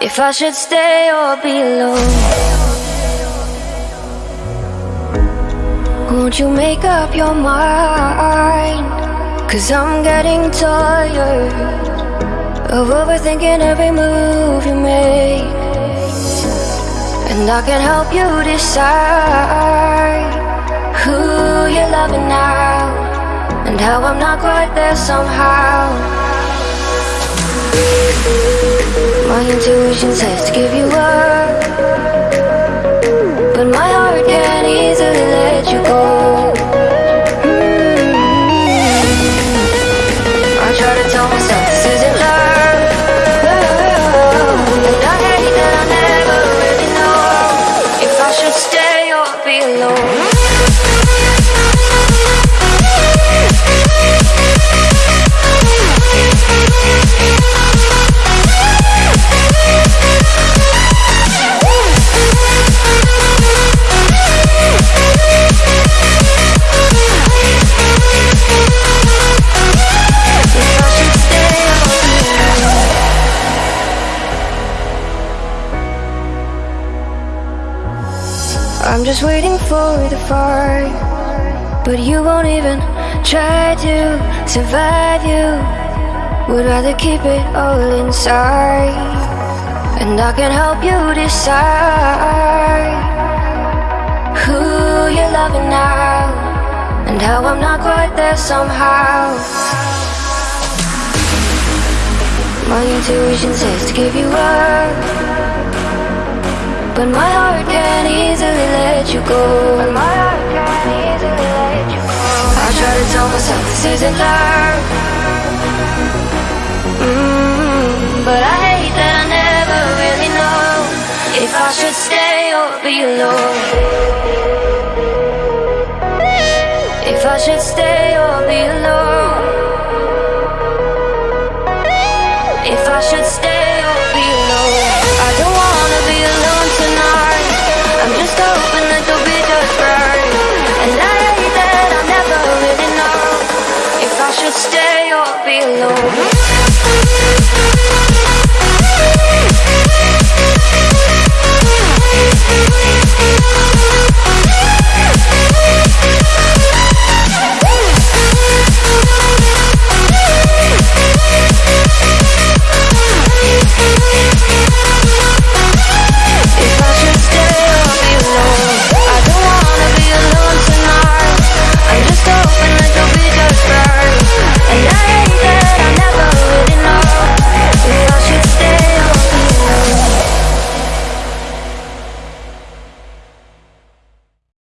if I should stay or be alone. Won't you make up your mind? Cause I'm getting tired of overthinking every move you make. And I can help you decide who you're loving now and how I'm not quite there somehow. My intuition says to give you up. But my heart can't easily let you go. I try to tell myself this isn't love. I hate that I never really know If I should stay or be alone I'm just waiting for the fight But you won't even try to survive you. Would rather keep it all inside. And I can help you decide Who you're loving now. And how I'm not quite there somehow. My intuition says to give you up but my heart can't easily let you go. But my heart can't easily let you go. I try to tell myself this isn't love. Mm, But I hate that I never really know If I should stay or be alone. If I should stay or be alone. If I should stay stay or be alone